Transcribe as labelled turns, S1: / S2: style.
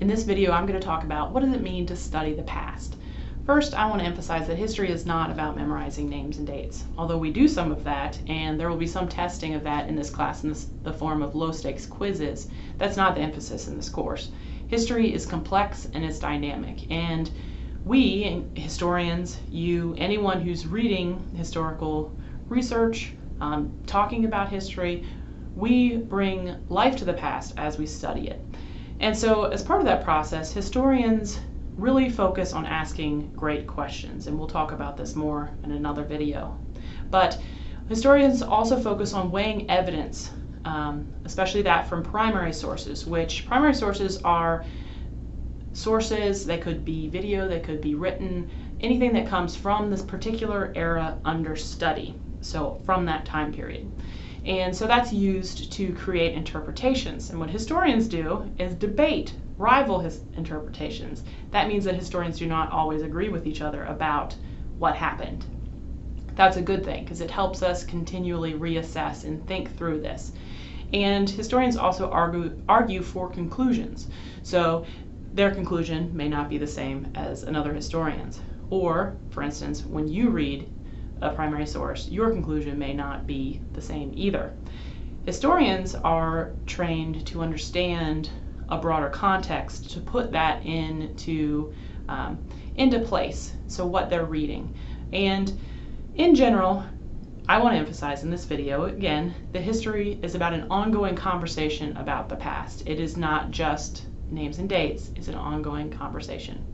S1: In this video, I'm going to talk about what does it mean to study the past. First, I want to emphasize that history is not about memorizing names and dates, although we do some of that, and there will be some testing of that in this class in this, the form of low-stakes quizzes. That's not the emphasis in this course. History is complex and it's dynamic, and we, historians, you, anyone who's reading historical research, um, talking about history, we bring life to the past as we study it. And so as part of that process, historians really focus on asking great questions, and we'll talk about this more in another video. But historians also focus on weighing evidence, um, especially that from primary sources, which primary sources are sources, they could be video, they could be written, anything that comes from this particular era under study, so from that time period. And so that's used to create interpretations. And what historians do is debate, rival his interpretations. That means that historians do not always agree with each other about what happened. That's a good thing because it helps us continually reassess and think through this. And historians also argue, argue for conclusions. So their conclusion may not be the same as another historian's. Or, for instance, when you read a primary source, your conclusion may not be the same either. Historians are trained to understand a broader context, to put that into, um, into place, so what they're reading. And in general, I want to emphasize in this video, again, that history is about an ongoing conversation about the past. It is not just names and dates, it's an ongoing conversation.